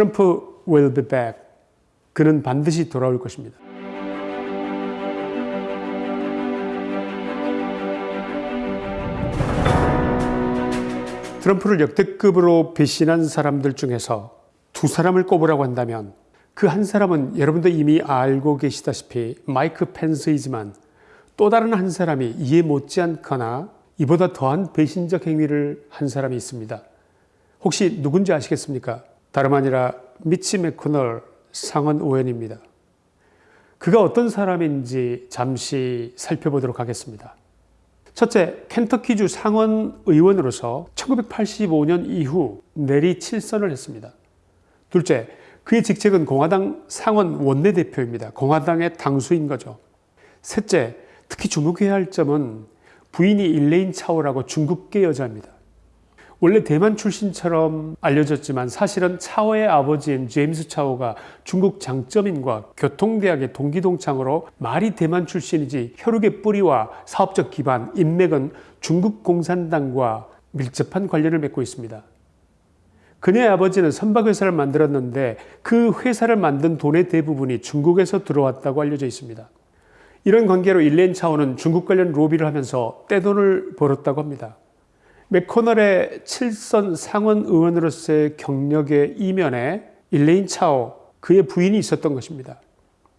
트럼프 will be back. 그는 반드시 돌아올 것입니다. 트럼프를 역대급으로 배신한 사람들 중에서 두 사람을 꼽으라고 한다면 그 한 사람은 여러분도 이미 알고 계시다시피 마이크 펜스이지만 또 다른 한 사람이 이에 못지않거나 이보다 더한 배신적 행위를 한 사람이 있습니다. 혹시 누군지 아시겠습니까? 다름 아니라 미치 맥코널 상원 의원입니다. 그가 어떤 사람인지 잠시 살펴보도록 하겠습니다. 첫째, 켄터키주 상원 의원으로서 1985년 이후 내리 7선을 했습니다. 둘째, 그의 직책은 공화당 상원 원내대표입니다. 공화당의 당수인 거죠. 셋째, 특히 주목해야 할 점은 부인이 일레인 차오라고 중국계 여자입니다. 원래 대만 출신처럼 알려졌지만 사실은 차오의 아버지인 제임스 차오가 중국 장점인과 교통대학의 동기동창으로 말이 대만 출신이지 혈육의 뿌리와 사업적 기반, 인맥은 중국 공산당과 밀접한 관련을 맺고 있습니다. 그녀의 아버지는 선박회사를 만들었는데 그 회사를 만든 돈의 대부분이 중국에서 들어왔다고 알려져 있습니다. 이런 관계로 일렌 차오는 중국 관련 로비를 하면서 떼돈을 벌었다고 합니다. 맥코널의 7선 상원 의원으로서의 경력의 이면에 일레인 차오, 그의 부인이 있었던 것입니다.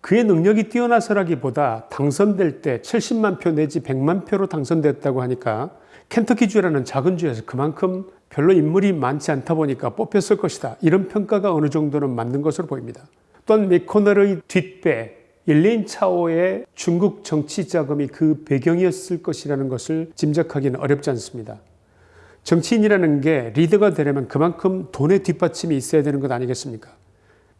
그의 능력이 뛰어나서라기보다 당선될 때 70만 표 내지 100만 표로 당선됐다고 하니까 켄터키주라는 작은 주에서 그만큼 별로 인물이 많지 않다 보니까 뽑혔을 것이다. 이런 평가가 어느 정도는 맞는 것으로 보입니다. 또한 맥코널의 뒷배, 일레인 차오의 중국 정치 자금이 그 배경이었을 것이라는 것을 짐작하기는 어렵지 않습니다. 정치인이라는 게 리더가 되려면 그만큼 돈의 뒷받침이 있어야 되는 것 아니겠습니까?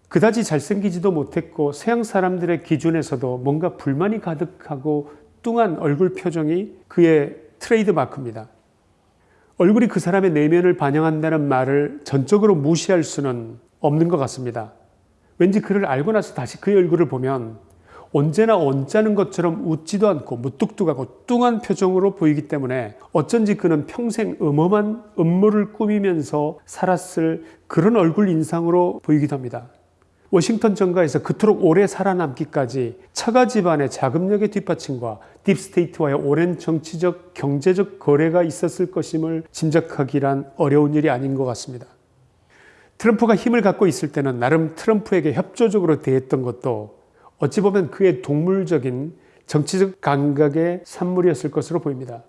그다지 잘생기지도 못했고 서양 사람들의 기준에서도 뭔가 불만이 가득하고 뚱한 얼굴 표정이 그의 트레이드 마크입니다. 얼굴이 그 사람의 내면을 반영한다는 말을 전적으로 무시할 수는 없는 것 같습니다. 왠지 그를 알고 나서 다시 그의 얼굴을 보면 언제나 언짢은 것처럼 웃지도 않고 무뚝뚝하고 뚱한 표정으로 보이기 때문에 어쩐지 그는 평생 음험한 음모를 꾸미면서 살았을 그런 얼굴 인상으로 보이기도 합니다. 워싱턴 정가에서 그토록 오래 살아남기까지 처가 집안의 자금력의 뒷받침과 deep state와의 오랜 정치적 경제적 거래가 있었을 것임을 짐작하기란 어려운 일이 아닌 것 같습니다. 트럼프가 힘을 갖고 있을 때는 나름 트럼프에게 협조적으로 대했던 것도 어찌 보면 그의 동물적인 정치적 감각의 산물이었을 것으로 보입니다.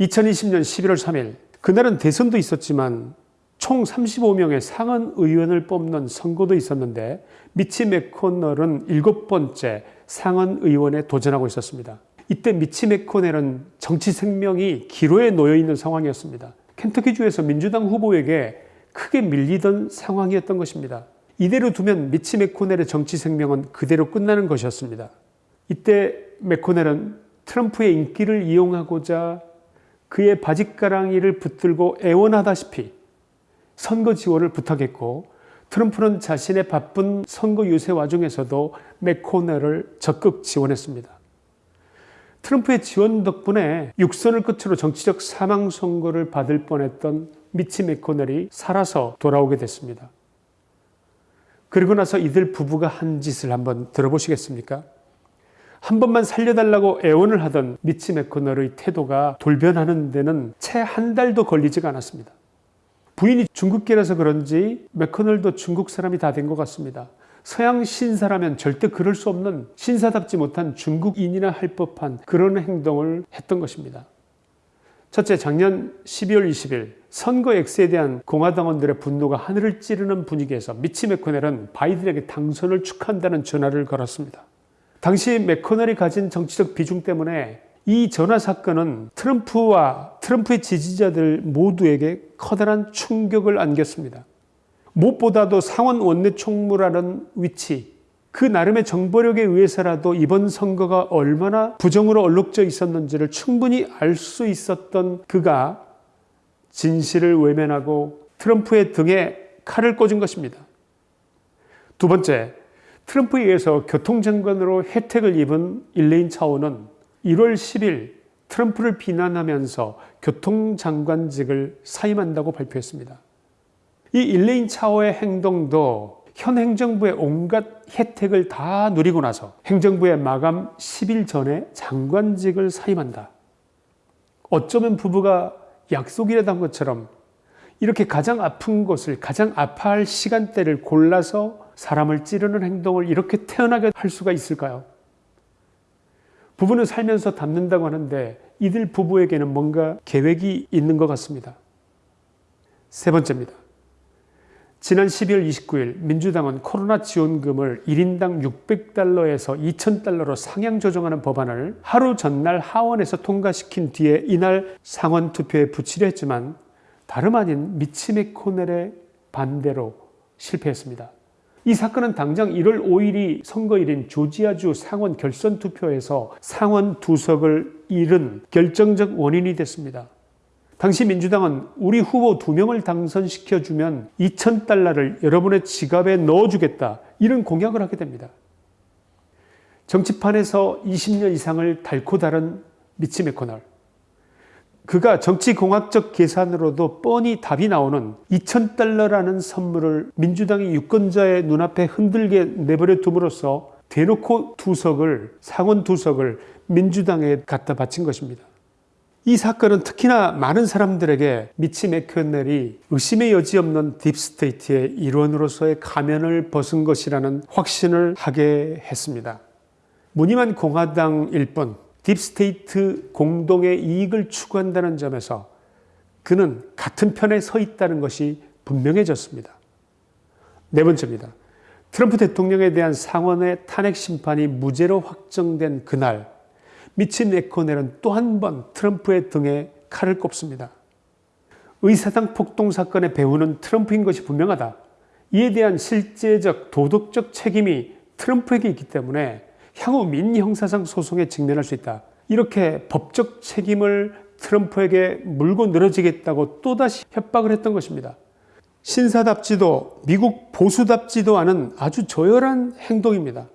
2020년 11월 3일 그날은 대선도 있었지만 총 35명의 상원 의원을 뽑는 선거도 있었는데 미치 맥코널은 일곱 번째 상원 의원에 도전하고 있었습니다. 이때 미치 맥코넬은 정치 생명이 기로에 놓여 있는 상황이었습니다. 켄터키주에서 민주당 후보에게 크게 밀리던 상황이었던 것입니다. 이대로 두면 미치 맥코넬의 정치 생명은 그대로 끝나는 것이었습니다. 이때 맥코넬은 트럼프의 인기를 이용하고자 그의 바짓가랑이를 붙들고 애원하다시피 선거 지원을 부탁했고 트럼프는 자신의 바쁜 선거 유세 와중에서도 맥코넬을 적극 지원했습니다. 트럼프의 지원 덕분에 육선을 끝으로 정치적 사망 선고를 받을 뻔했던 미치 맥코넬이 살아서 돌아오게 됐습니다. 그리고 나서 이들 부부가 한 짓을 한번 들어보시겠습니까? 한 번만 살려달라고 애원을 하던 미치 맥코널의 태도가 돌변하는 데는 채 한 달도 걸리지가 않았습니다. 부인이 중국계라서 그런지 맥커널도 중국 사람이 다 된 것 같습니다. 서양 신사라면 절대 그럴 수 없는 신사답지 못한 중국인이나 할 법한 그런 행동을 했던 것입니다. 첫째, 작년 12월 20일 선거 X에 대한 공화당원들의 분노가 하늘을 찌르는 분위기에서 미치 맥코넬은 바이든에게 당선을 축하한다는 전화를 걸었습니다. 당시 맥코넬이 가진 정치적 비중 때문에 이 전화 사건은 트럼프와 트럼프의 지지자들 모두에게 커다란 충격을 안겼습니다. 무엇보다도 상원 원내 총무라는 위치, 그 나름의 정보력에 의해서라도 이번 선거가 얼마나 부정으로 얼룩져 있었는지를 충분히 알 수 있었던 그가 진실을 외면하고 트럼프의 등에 칼을 꽂은 것입니다. 두 번째, 트럼프에 의해서 교통장관으로 혜택을 입은 일레인 차오는 1월 10일 트럼프를 비난하면서 교통장관직을 사임한다고 발표했습니다. 이 일레인 차오의 행동도 현 행정부의 온갖 혜택을 다 누리고 나서 행정부의 마감 10일 전에 장관직을 사임한다. 어쩌면 부부가 약속이라도 한 것처럼 이렇게 가장 아픈 곳을 가장 아파할 시간대를 골라서 사람을 찌르는 행동을 이렇게 태어나게 할 수가 있을까요? 부부는 살면서 닮는다고 하는데 이들 부부에게는 뭔가 계획이 있는 것 같습니다. 세 번째입니다. 지난 12월 29일 민주당은 코로나 지원금을 1인당 600달러에서 2000달러로 상향 조정하는 법안을 하루 전날 하원에서 통과시킨 뒤에 이날 상원 투표에 붙이려 했지만 다름 아닌 미치 메코넬의 반대로 실패했습니다. 이 사건은 당장 1월 5일이 선거일인 조지아주 상원 결선 투표에서 상원 두석을 잃은 결정적 원인이 됐습니다. 당시 민주당은 우리 후보 두 명을 당선시켜주면 2,000달러를 여러분의 지갑에 넣어주겠다. 이런 공약을 하게 됩니다. 정치판에서 20년 이상을 닳고 다른 미치 메코널. 그가 정치공학적 계산으로도 뻔히 답이 나오는 2,000달러라는 선물을 민주당의 유권자의 눈앞에 흔들게 내버려 둠으로써 대놓고 두석을, 상원 두석을 민주당에 갖다 바친 것입니다. 이 사건은 특히나 많은 사람들에게 미치 맥커넬이 의심의 여지 없는 deep state의 일원으로서의 가면을 벗은 것이라는 확신을 하게 했습니다. 무늬만 공화당일 뿐 deep state 공동의 이익을 추구한다는 점에서 그는 같은 편에 서 있다는 것이 분명해졌습니다. 네 번째입니다. 트럼프 대통령에 대한 상원의 탄핵 심판이 무죄로 확정된 그날 미치 맥코넬은 또 한 번 트럼프의 등에 칼을 꼽습니다. 의사당 폭동 사건의 배후는 트럼프인 것이 분명하다. 이에 대한 실제적 도덕적 책임이 트럼프에게 있기 때문에 향후 민형사상 소송에 직면할 수 있다. 이렇게 법적 책임을 트럼프에게 물고 늘어지겠다고 또다시 협박을 했던 것입니다. 신사답지도 미국 보수답지도 않은 아주 저열한 행동입니다.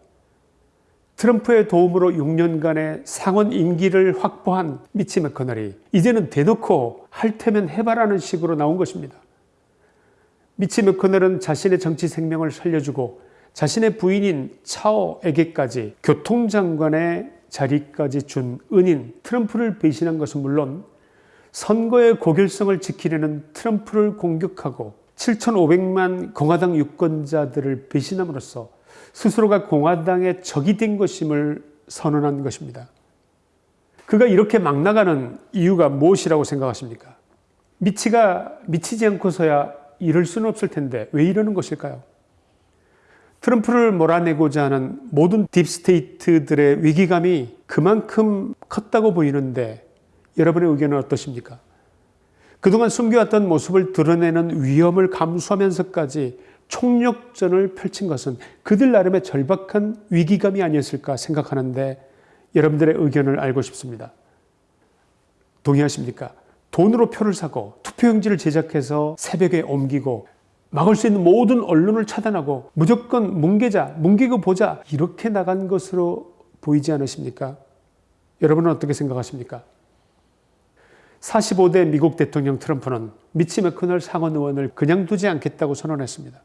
트럼프의 도움으로 6년간의 상원 임기를 확보한 미치 맥커널이 이제는 대놓고 할 테면 해봐라는 식으로 나온 것입니다. 미치 맥커널은 자신의 정치 생명을 살려주고 자신의 부인인 차오에게까지 교통장관의 자리까지 준 은인 트럼프를 배신한 것은 물론 선거의 고결성을 지키려는 트럼프를 공격하고 7,500만 공화당 유권자들을 배신함으로써 스스로가 공화당의 적이 된 것임을 선언한 것입니다. 그가 이렇게 막 나가는 이유가 무엇이라고 생각하십니까? 미치가 미치지 않고서야 이럴 수는 없을 텐데 왜 이러는 것일까요? 트럼프를 몰아내고자 하는 모든 딥스테이트들의 위기감이 그만큼 컸다고 보이는데 여러분의 의견은 어떠십니까? 그동안 숨겨왔던 모습을 드러내는 위험을 감수하면서까지 총력전을 펼친 것은 그들 나름의 절박한 위기감이 아니었을까 생각하는데 여러분들의 의견을 알고 싶습니다. 동의하십니까? 돈으로 표를 사고 투표용지를 제작해서 새벽에 옮기고 막을 수 있는 모든 언론을 차단하고 무조건 뭉개자, 뭉개고 보자 이렇게 나간 것으로 보이지 않으십니까? 여러분은 어떻게 생각하십니까? 45대 미국 대통령 트럼프는 미치 맥커널 상원 의원을 그냥 두지 않겠다고 선언했습니다.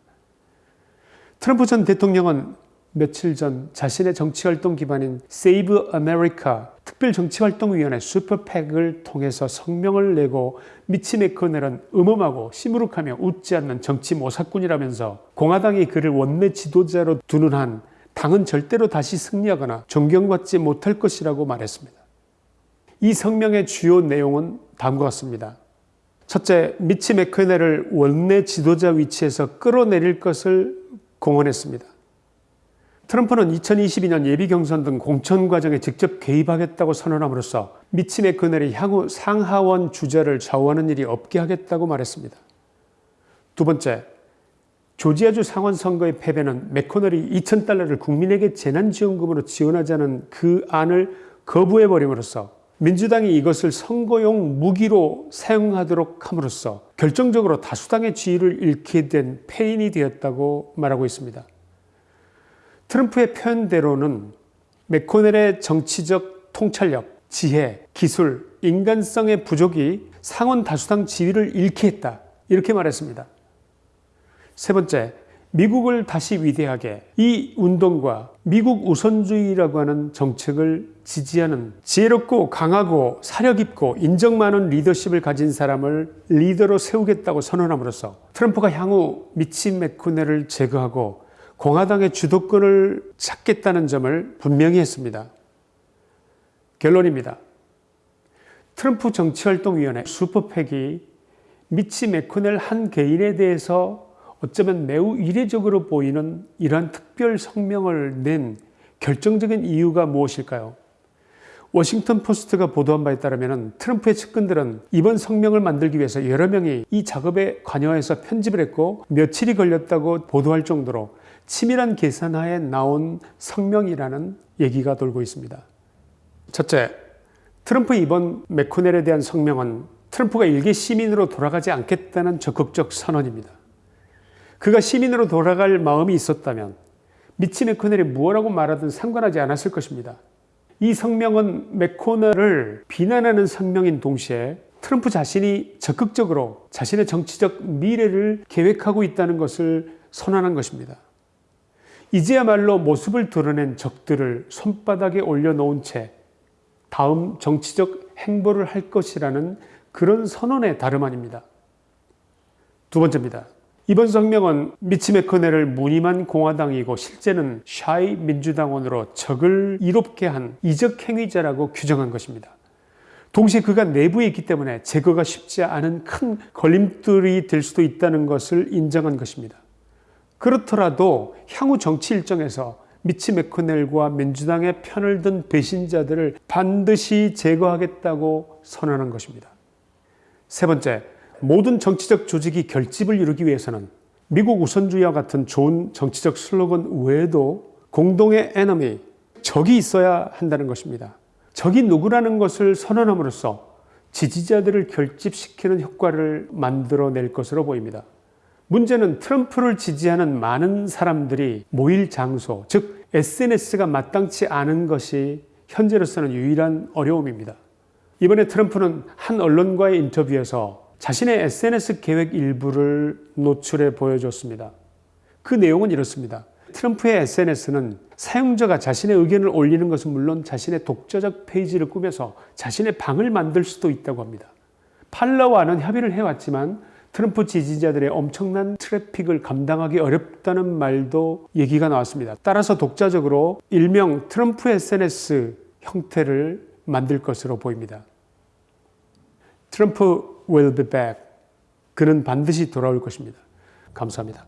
트럼프 전 대통령은 며칠 전 자신의 정치활동 기반인 Save America 특별정치활동위원회 슈퍼팩을 통해서 성명을 내고 미치 메커넬은 음험하고 시무룩하며 웃지 않는 정치 모사꾼이라면서 공화당이 그를 원내 지도자로 두는 한 당은 절대로 다시 승리하거나 존경받지 못할 것이라고 말했습니다. 이 성명의 주요 내용은 다음과 같습니다. 첫째, 미치 메커넬을 원내 지도자 위치에서 끌어내릴 것을 공언했습니다. 트럼프는 2022년 예비경선 등 공천 과정에 직접 개입하겠다고 선언함으로써 미치 맥커넬이 향후 상하원 주자를 좌우하는 일이 없게 하겠다고 말했습니다. 두 번째, 조지아주 상원 선거의 패배는 맥커널이 2,000달러를 국민에게 재난지원금으로 지원하자는 그 안을 거부해버림으로써 민주당이 이것을 선거용 무기로 사용하도록 함으로써 결정적으로 다수당의 지위를 잃게 된 패인이 되었다고 말하고 있습니다. 트럼프의 표현대로는 맥코넬의 정치적 통찰력, 지혜, 기술, 인간성의 부족이 상원 다수당 지위를 잃게 했다. 이렇게 말했습니다. 세 번째, 미국을 다시 위대하게 이 운동과 미국 우선주의라고 하는 정책을 지지하는 지혜롭고 강하고 사력 있고 인정 많은 리더십을 가진 사람을 리더로 세우겠다고 선언함으로써 트럼프가 향후 미치 맥코넬을 제거하고 공화당의 주도권을 찾겠다는 점을 분명히 했습니다. 결론입니다. 트럼프 정치활동위원회 슈퍼팩이 미치 맥코넬 한 개인에 대해서 어쩌면 매우 이례적으로 보이는 이러한 특별 성명을 낸 결정적인 이유가 무엇일까요? 워싱턴 포스트가 보도한 바에 따르면 트럼프의 측근들은 이번 성명을 만들기 위해서 여러 명이 이 작업에 관여해서 편집을 했고 며칠이 걸렸다고 보도할 정도로 치밀한 계산하에 나온 성명이라는 얘기가 돌고 있습니다. 첫째, 트럼프 이번 맥코넬에 대한 성명은 트럼프가 일개 시민으로 돌아가지 않겠다는 적극적 선언입니다. 그가 시민으로 돌아갈 마음이 있었다면 미치 맥코넬이 무엇라고 말하든 상관하지 않았을 것입니다. 이 성명은 맥코넬을 비난하는 성명인 동시에 트럼프 자신이 적극적으로 자신의 정치적 미래를 계획하고 있다는 것을 선언한 것입니다. 이제야말로 모습을 드러낸 적들을 손바닥에 올려놓은 채 다음 정치적 행보를 할 것이라는 그런 선언의 다름 아닙니다. 두 번째입니다. 이번 성명은 미치 메커넬을 무늬만 공화당이고 실제는 샤이 민주당원으로 적을 이롭게 한 이적 행위자라고 규정한 것입니다. 동시에 그가 내부에 있기 때문에 제거가 쉽지 않은 큰 걸림돌이 될 수도 있다는 것을 인정한 것입니다. 그렇더라도 향후 정치 일정에서 미치 메커넬과 민주당의 편을 든 배신자들을 반드시 제거하겠다고 선언한 것입니다. 세 번째, 모든 정치적 조직이 결집을 이루기 위해서는 미국 우선주의와 같은 좋은 정치적 슬로건 외에도 공동의 에너미, 적이 있어야 한다는 것입니다. 적이 누구라는 것을 선언함으로써 지지자들을 결집시키는 효과를 만들어낼 것으로 보입니다. 문제는 트럼프를 지지하는 많은 사람들이 모일 장소, 즉 SNS가 마땅치 않은 것이 현재로서는 유일한 어려움입니다. 이번에 트럼프는 한 언론과의 인터뷰에서 자신의 SNS 계획 일부를 노출해 보여줬습니다. 그 내용은 이렇습니다. 트럼프의 SNS는 사용자가 자신의 의견을 올리는 것은 물론 자신의 독자적 페이지를 꾸며서 자신의 방을 만들 수도 있다고 합니다. 팔러와는 협의를 해왔지만 트럼프 지지자들의 엄청난 트래픽을 감당하기 어렵다는 말도 얘기가 나왔습니다. 따라서 독자적으로 일명 트럼프 SNS 형태를 만들 것으로 보입니다. 트럼프 will be back. 그는 반드시 돌아올 것입니다. 감사합니다.